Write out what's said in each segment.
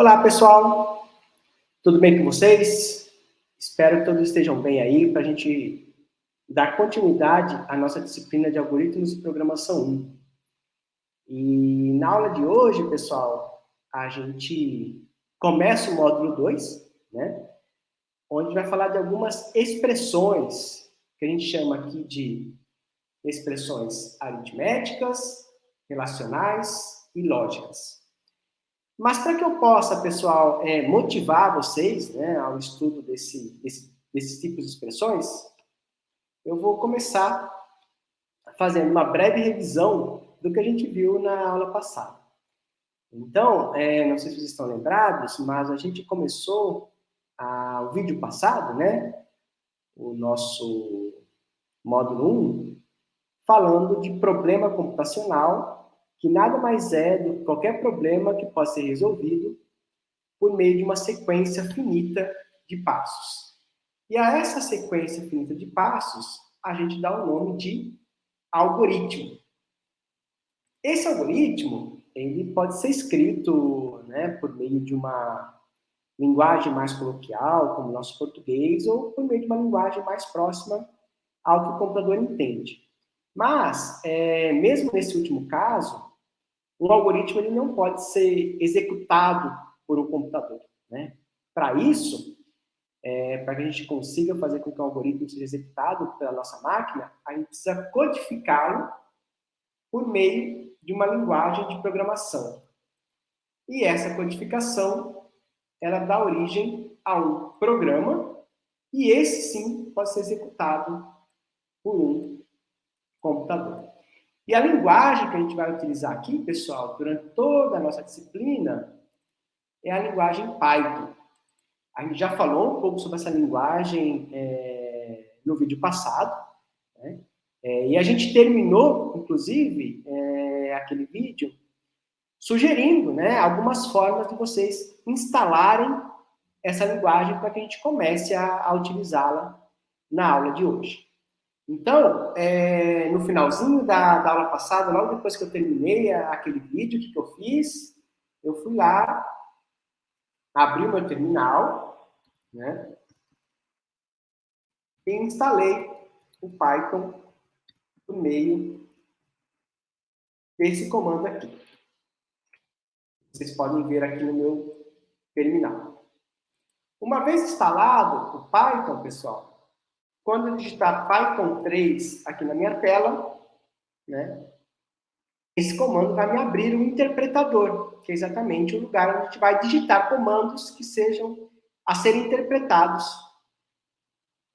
Olá, pessoal. Tudo bem com vocês? Espero que todos estejam bem aí para a gente dar continuidade à nossa disciplina de algoritmos de programação 1. E na aula de hoje, pessoal, a gente começa o módulo 2, né? Onde vai falar de algumas expressões que a gente chama aqui de expressões aritméticas, relacionais e lógicas. Mas para que eu possa, pessoal, é, motivar vocês né, ao estudo desse, desse, desses tipos de expressões, eu vou começar fazendo uma breve revisão do que a gente viu na aula passada. Então, é, não sei se vocês estão lembrados, mas a gente começou a, o vídeo passado, né, o nosso módulo 1, falando de problema computacional que nada mais é do que qualquer problema que possa ser resolvido por meio de uma sequência finita de passos. E a essa sequência finita de passos, a gente dá o nome de algoritmo. Esse algoritmo, ele pode ser escrito né, por meio de uma linguagem mais coloquial, como o nosso português, ou por meio de uma linguagem mais próxima ao que o computador entende. Mas, é, mesmo nesse último caso, um algoritmo ele não pode ser executado por um computador. Né? Para isso, é, para que a gente consiga fazer com que o algoritmo seja executado pela nossa máquina, a gente precisa codificá-lo por meio de uma linguagem de programação. E essa codificação, ela dá origem a um programa, e esse sim pode ser executado por um computador. E a linguagem que a gente vai utilizar aqui, pessoal, durante toda a nossa disciplina, é a linguagem Python. A gente já falou um pouco sobre essa linguagem é, no vídeo passado, né? é, e a gente terminou, inclusive, é, aquele vídeo sugerindo né, algumas formas de vocês instalarem essa linguagem para que a gente comece a, a utilizá-la na aula de hoje. Então, é, no finalzinho da, da, aula passada, logo depois que eu terminei aquele vídeo, que, que eu fiz? Eu fui lá, abri o meu terminal, né? E instalei o Python por meio desse comando aqui. Vocês podem ver aqui no meu terminal. Uma vez instalado o Python, pessoal, quando eu digitar Python 3 aqui na minha tela, né, esse comando vai me abrir um interpretador, que é exatamente o lugar onde a gente vai digitar comandos que sejam a serem interpretados,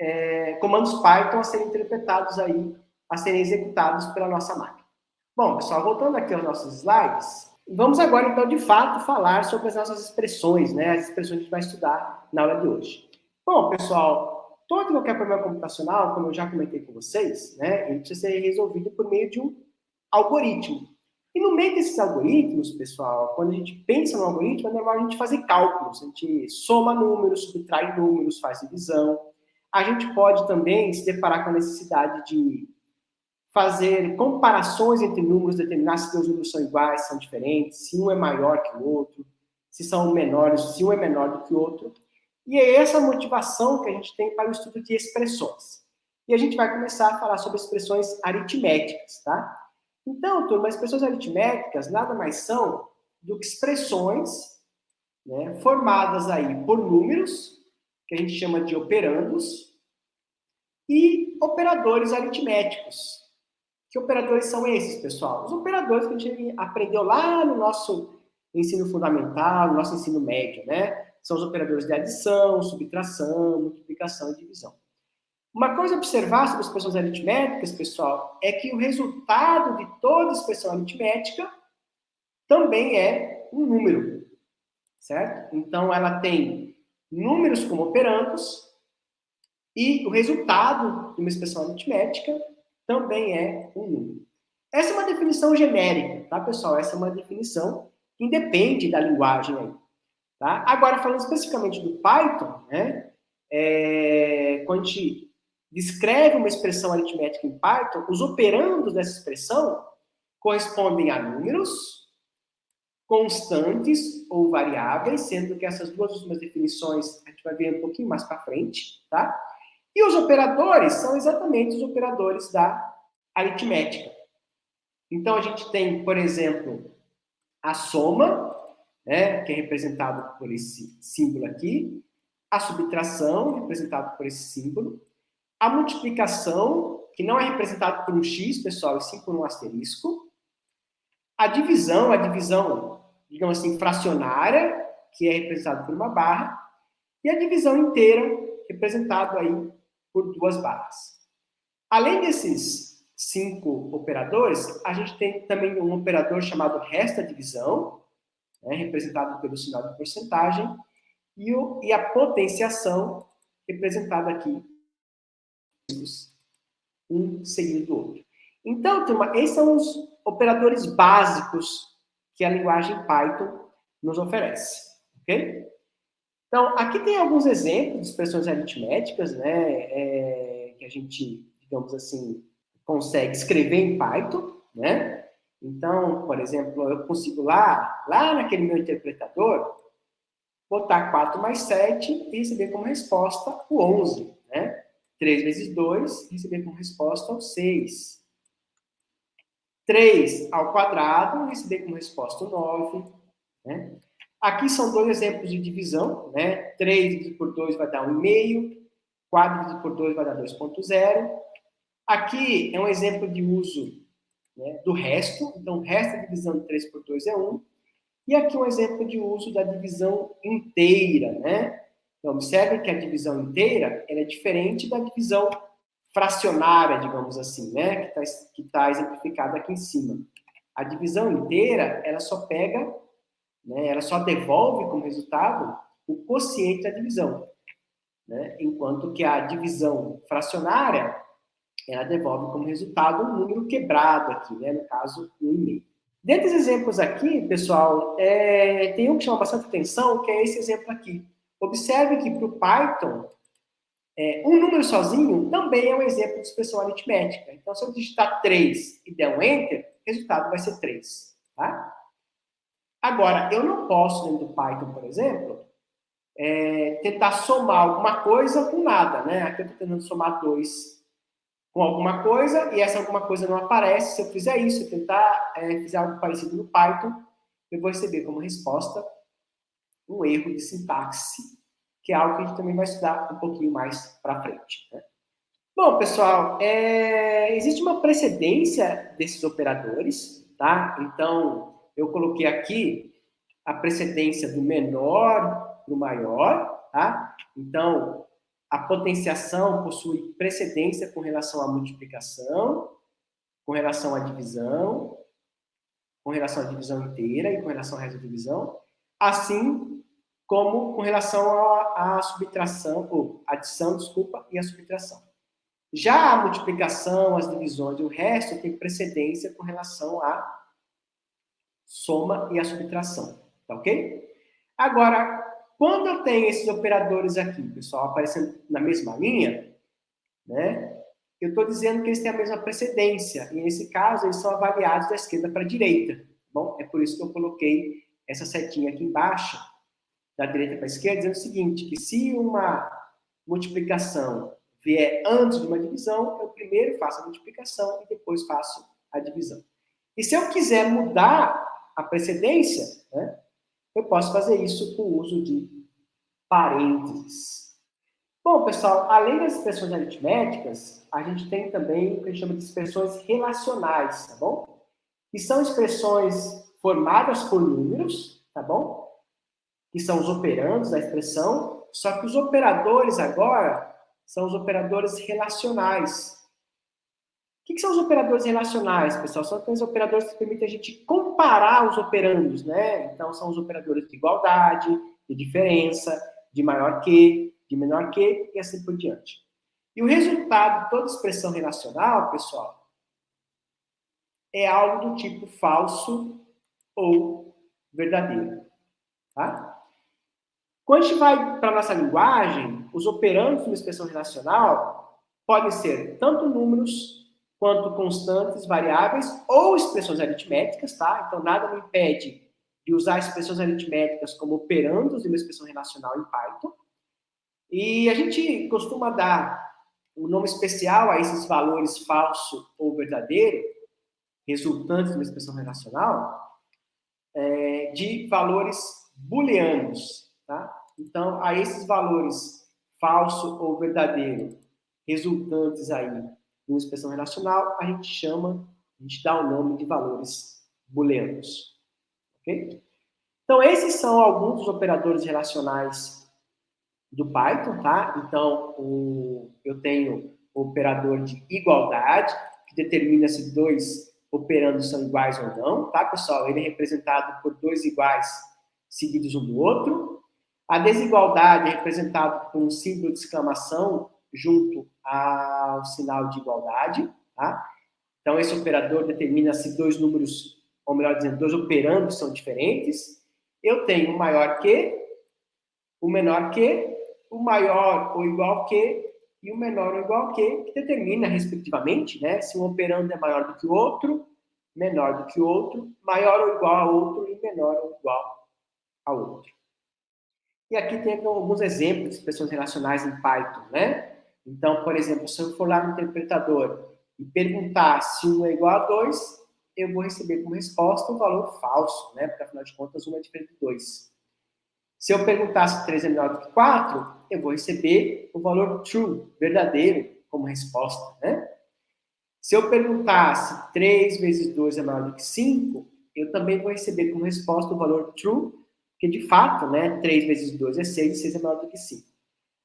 é, comandos Python a serem interpretados aí, a serem executados pela nossa máquina. Bom, pessoal, voltando aqui aos nossos slides, vamos agora, então, de fato, falar sobre as nossas expressões, né, as expressões que a gente vai estudar na aula de hoje. Bom, pessoal, todo qualquer problema computacional, como eu já comentei com vocês, né, ele precisa ser resolvido por meio de um algoritmo. E no meio desses algoritmos, pessoal, quando a gente pensa no algoritmo, é normal a gente fazer cálculos. A gente soma números, subtrai números, faz divisão. A gente pode também se deparar com a necessidade de fazer comparações entre números, determinar se os números são iguais, são diferentes, se um é maior que o outro, se são menores, se um é menor do que o outro. E é essa motivação que a gente tem para o estudo de expressões. E a gente vai começar a falar sobre expressões aritméticas, tá? Então, turma, expressões aritméticas nada mais são do que expressões né, formadas aí por números, que a gente chama de operandos, e operadores aritméticos. Que operadores são esses, pessoal? Os operadores que a gente aprendeu lá no nosso ensino fundamental, no nosso ensino médio, né? São os operadores de adição, subtração, multiplicação e divisão. Uma coisa a observar sobre expressões aritméticas, pessoal, é que o resultado de toda expressão aritmética também é um número, certo? Então, ela tem números como operandos e o resultado de uma expressão aritmética também é um número. Essa é uma definição genérica, tá, pessoal? Essa é uma definição que independe da linguagem aí. Tá? Agora, falando especificamente do Python, né, é, quando a gente descreve uma expressão aritmética em Python, os operandos dessa expressão correspondem a números constantes ou variáveis, sendo que essas duas últimas definições a gente vai ver um pouquinho mais para frente, tá? E os operadores são exatamente os operadores da aritmética. Então, a gente tem, por exemplo, a soma, né, que é representado por esse símbolo aqui, a subtração, representado por esse símbolo, a multiplicação, que não é representado por um x, pessoal, e sim por um asterisco, a divisão, a divisão, digamos assim, fracionária, que é representada por uma barra, e a divisão inteira, representado aí por duas barras. Além desses cinco operadores, a gente tem também um operador chamado resta divisão, né, representado pelo sinal de porcentagem, e, o, e a potenciação, representada aqui, um seguido do outro. Então, turma, esses são os operadores básicos que a linguagem Python nos oferece, ok? Então, aqui tem alguns exemplos de expressões aritméticas, né, é, que a gente, digamos assim, consegue escrever em Python, né? Então, por exemplo, eu consigo lá, lá naquele meu interpretador, botar 4 mais 7 e receber como resposta o 11, né? 3 vezes 2 e receber como resposta o 6. 3 ao quadrado receber como resposta o 9, né? Aqui são dois exemplos de divisão, né? 3 dividido por 2 vai dar 1,5, 4 dividido por 2 vai dar 2,0. Aqui é um exemplo de uso né, do resto, então o resto da divisão de 3 por 2 é 1. E aqui um exemplo de uso da divisão inteira, né? Então, observe que a divisão inteira é diferente da divisão fracionária, digamos assim, né? Que está que tá exemplificada aqui em cima. A divisão inteira, ela só pega né, ela só devolve como resultado o quociente da divisão. Né, enquanto que a divisão fracionária, ela devolve como resultado um número quebrado aqui, né, no caso, 1,5. Dentre os exemplos aqui, pessoal, é, tem um que chama bastante atenção, que é esse exemplo aqui. Observe que para o Python, é, um número sozinho também é um exemplo de expressão aritmética. Então, se eu digitar 3 e der um Enter, o resultado vai ser 3. Tá? Agora, eu não posso, dentro do Python, por exemplo, é, tentar somar alguma coisa com nada, né? Aqui eu estou tentando somar 2 com alguma coisa e essa alguma coisa não aparece. Se eu fizer isso, eu tentar é, algo parecido no Python, eu vou receber como resposta um erro de sintaxe, que é algo que a gente também vai estudar um pouquinho mais para frente. Né? Bom, pessoal, é, existe uma precedência desses operadores, tá? Então, eu coloquei aqui a precedência do menor para o maior, tá? Então, a potenciação possui precedência com relação à multiplicação, com relação à divisão, com relação à divisão inteira e com relação da divisão, assim como com relação à, à subtração, ou adição, desculpa, e a subtração. Já a multiplicação, as divisões e o resto tem precedência com relação à soma e a subtração, tá ok? Agora, quando eu tenho esses operadores aqui, pessoal, aparecendo na mesma linha, né? Eu estou dizendo que eles têm a mesma precedência, e nesse caso eles são avaliados da esquerda para a direita, tá bom? É por isso que eu coloquei essa setinha aqui embaixo, da direita para a esquerda, dizendo o seguinte, que se uma multiplicação vier antes de uma divisão, eu primeiro faço a multiplicação e depois faço a divisão. E se eu quiser mudar a precedência, né, eu posso fazer isso com o uso de parênteses. Bom, pessoal, além das expressões aritméticas, a gente tem também o que a gente chama de expressões relacionais, tá bom? Que são expressões formadas por números, tá bom? Que são os operandos da expressão, só que os operadores agora são os operadores relacionais, o que, são os operadores relacionais, pessoal? São aqueles operadores que permitem a gente comparar os operandos, né? Então, são os operadores de igualdade, de diferença, de maior que, de menor que, e assim por diante. E o resultado de toda expressão relacional, pessoal, é algo do tipo falso ou verdadeiro. Tá? Quando a gente vai para a nossa linguagem, os operandos de uma expressão relacional podem ser tanto números quanto constantes, variáveis ou expressões aritméticas, tá? Então, nada me impede de usar expressões aritméticas como operandos de uma expressão relacional em Python. E a gente costuma dar um nome especial a esses valores falso ou verdadeiro, resultantes de uma expressão relacional, é, de valores booleanos. Tá? Então, a esses valores falso ou verdadeiro, resultantes aí uma expressão relacional, a gente chama, a gente dá o nome de valores booleanos. Ok? Então, esses são alguns dos operadores relacionais do Python, tá? Então, o, eu tenho o operador de igualdade, que determina se dois operandos são iguais ou não, tá, pessoal? Ele é representado por dois iguais seguidos um do outro. A desigualdade é representada por um símbolo de exclamação junto ao sinal de igualdade, tá? Então, esse operador determina se dois números, ou melhor dizendo, dois operandos são diferentes. Eu tenho o maior que, o menor que, o maior ou igual que e o menor ou igual que, que determina, respectivamente, né, se um operando é maior do que o outro, menor do que o outro, maior ou igual a outro e menor ou igual a outro. E aqui tem alguns exemplos de expressões relacionais em Python, né? Então, por exemplo, se eu for lá no interpretador e perguntar se 1 é igual a 2, eu vou receber como resposta um valor falso, né? Porque, afinal de contas, 1 é diferente de 2. Se eu perguntar se 3 é menor do que 4, eu vou receber o valor true, verdadeiro, como resposta, né? Se eu perguntar se 3 vezes 2 é maior do que 5, eu também vou receber como resposta o valor true, porque de fato, né, 3 vezes 2 é 6 e 6 é maior do que 5.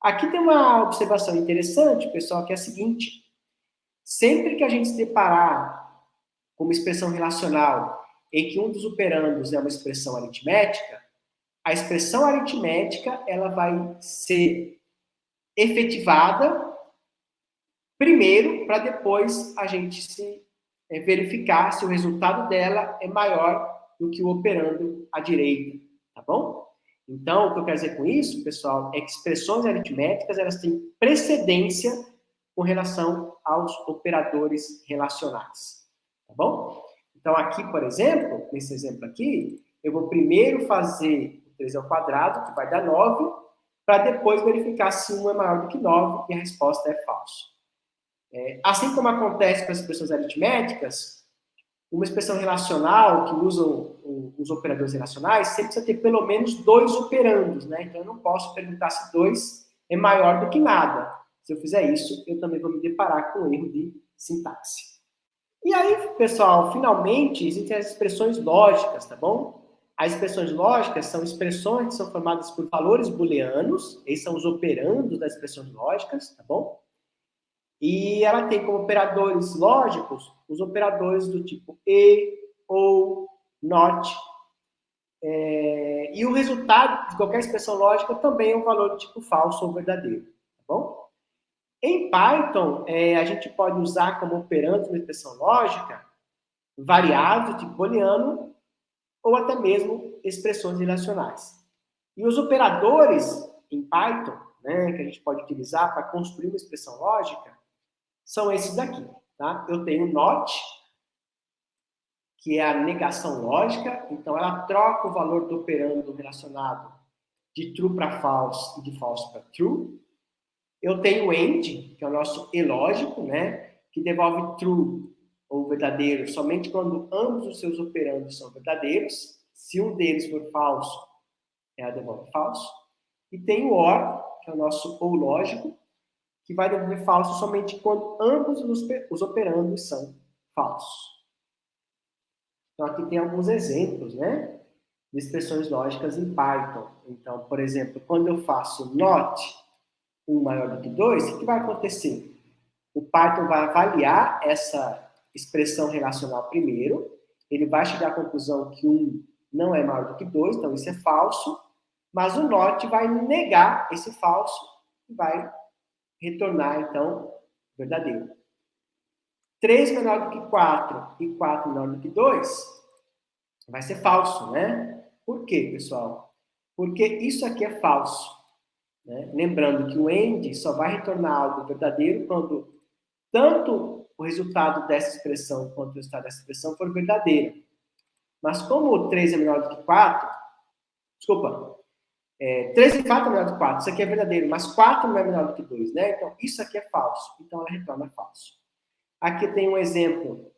Aqui tem uma observação interessante, pessoal, que é a seguinte. Sempre que a gente se deparar com uma expressão relacional em que um dos operandos é uma expressão aritmética, a expressão aritmética ela vai ser efetivada primeiro para depois a gente se é, verificar se o resultado dela é maior do que o operando à direita, tá bom? Então, o que eu quero dizer com isso, pessoal, é que expressões aritméticas elas têm precedência com relação aos operadores relacionais, tá bom? Então, aqui, por exemplo, nesse exemplo aqui, eu vou primeiro fazer 3 ao quadrado, que vai dar 9, para depois verificar se 1 é maior do que 9 e a resposta é falso. É, assim como acontece com as expressões aritméticas, uma expressão relacional que os operadores relacionais sempre precisa ter pelo menos dois operandos, né? Então eu não posso perguntar se 2 é maior do que nada. Se eu fizer isso, eu também vou me deparar com um erro de sintaxe. E aí, pessoal, finalmente existem as expressões lógicas, tá bom? As expressões lógicas são expressões que são formadas por valores booleanos, esses são os operandos das expressões lógicas, tá bom? E ela tem como operadores lógicos os operadores do tipo e, ou, not. É, e o resultado de qualquer expressão lógica também é um valor do tipo falso ou verdadeiro, tá bom? Em Python, é, a gente pode usar como operando uma expressão lógica variáveis do tipo booleano ou até mesmo expressões relacionais. E os operadores em Python, né, que a gente pode utilizar para construir uma expressão lógica, são esses daqui. Tá? Eu tenho not, que é a negação lógica, então ela troca o valor do operando relacionado de true para false e de false para true. Eu tenho end, que é o nosso e lógico, né, que devolve true ou verdadeiro somente quando ambos os seus operandos são verdadeiros. Se um deles for falso, ela devolve falso. E tem o OR, que é o nosso ou lógico, que vai devolver falso somente quando ambos os operandos são falsos. Então, aqui tem alguns exemplos, né? De expressões lógicas em Python. Então, por exemplo, quando eu faço not 1 maior do que 2, o que vai acontecer? O Python vai avaliar essa expressão relacional primeiro, ele vai chegar à conclusão que 1 não é maior do que 2, então isso é falso, mas o not vai negar esse falso e vai retornar, então, verdadeiro. 3 menor do que 4 e 4 menor do que 2 vai ser falso, né? Por quê, pessoal? Porque isso aqui é falso. Né? Lembrando que o end só vai retornar algo verdadeiro quando tanto o resultado dessa expressão quanto o resultado dessa expressão for verdadeiro. Mas como 3 é menor do que 4, desculpa, é, 3 de fato é menor do que 4, isso aqui é verdadeiro, mas 4 não é menor do que 2, né? Então, isso aqui é falso, então ela retorna falso. Aqui tem um exemplo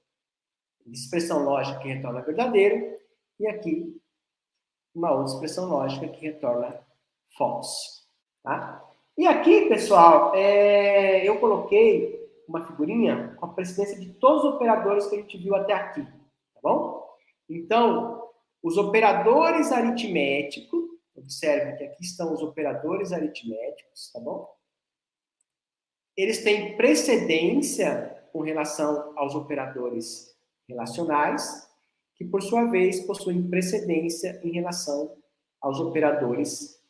de expressão lógica que retorna verdadeiro, e aqui uma outra expressão lógica que retorna false. Tá? E aqui, pessoal, é, eu coloquei uma figurinha com a precedência de todos os operadores que a gente viu até aqui, tá bom? Então, os operadores aritméticos, observe que aqui estão os operadores aritméticos, tá bom? Eles têm precedência com relação aos operadores relacionais, que por sua vez possuem precedência em relação aos operadores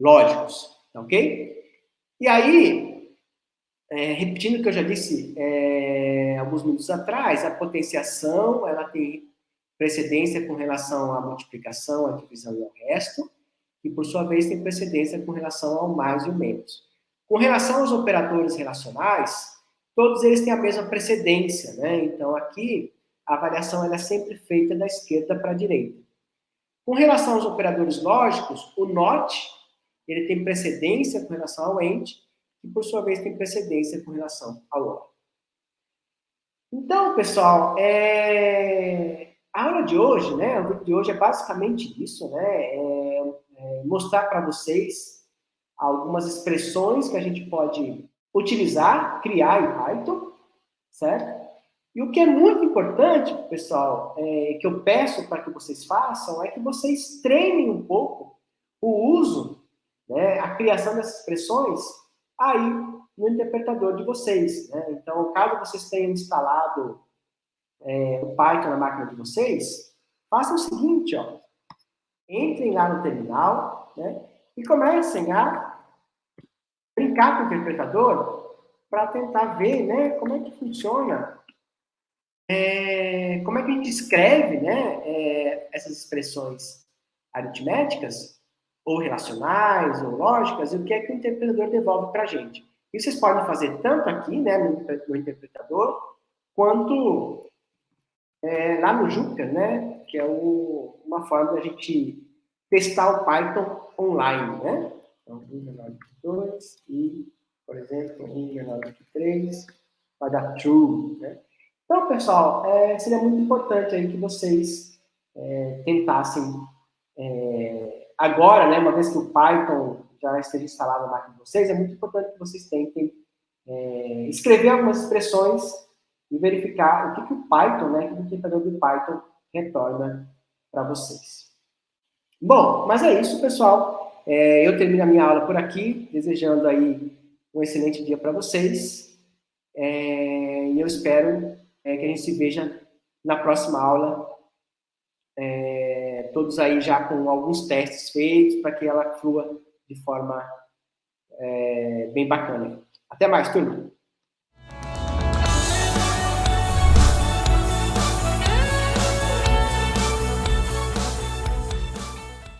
lógicos, tá ok? E aí, é, repetindo o que eu já disse é, alguns minutos atrás, a potenciação ela tem precedência com relação à multiplicação, à divisão e ao resto, e por sua vez tem precedência com relação ao mais e o menos. Com relação aos operadores relacionais, todos eles têm a mesma precedência, né? Então aqui a avaliação é sempre feita da esquerda para a direita. Com relação aos operadores lógicos, o NOT ele tem precedência com relação ao AND, que por sua vez tem precedência com relação ao OR. Então, pessoal, é... a aula de hoje, né, o vídeo de hoje é basicamente isso, né, é, é mostrar para vocês algumas expressões que a gente pode utilizar, criar em Python, certo? E o que é muito importante, pessoal, é, que eu peço para que vocês façam, é que vocês treinem um pouco o uso, né, a criação dessas expressões aí no interpretador de vocês. Né? Então, caso vocês tenham instalado é, o Python na máquina de vocês, façam o seguinte, ó, entrem lá no terminal né, e comecem a brincar com o interpretador para tentar ver né, como é que funciona, é, como é que a gente escreve né, é, essas expressões aritméticas, ou relacionais, ou lógicas, e o que é que o interpretador devolve para a gente. E vocês podem fazer tanto aqui, né, no, no interpretador, quanto é, lá no Jupyter, né, que é o, uma forma da gente testar o Python online, né? Então, 1 menor do que 2 e, por exemplo, 1 menor do que 3 vai dar true, né? Então, pessoal, é, seria muito importante aí que vocês é, tentassem, é, agora, né, uma vez que o Python já esteja instalado na máquina de vocês, é muito importante que vocês tentem é, escrever algumas expressões e verificar o que, que o Python, né, o interpretador do Python retorna para vocês. Bom, mas é isso, pessoal. É, eu termino a minha aula por aqui, desejando aí um excelente dia para vocês. É, e eu espero é, que a gente se veja na próxima aula, é, todos aí já com alguns testes feitos, para que ela flua de forma é, bem bacana. Até mais, turma!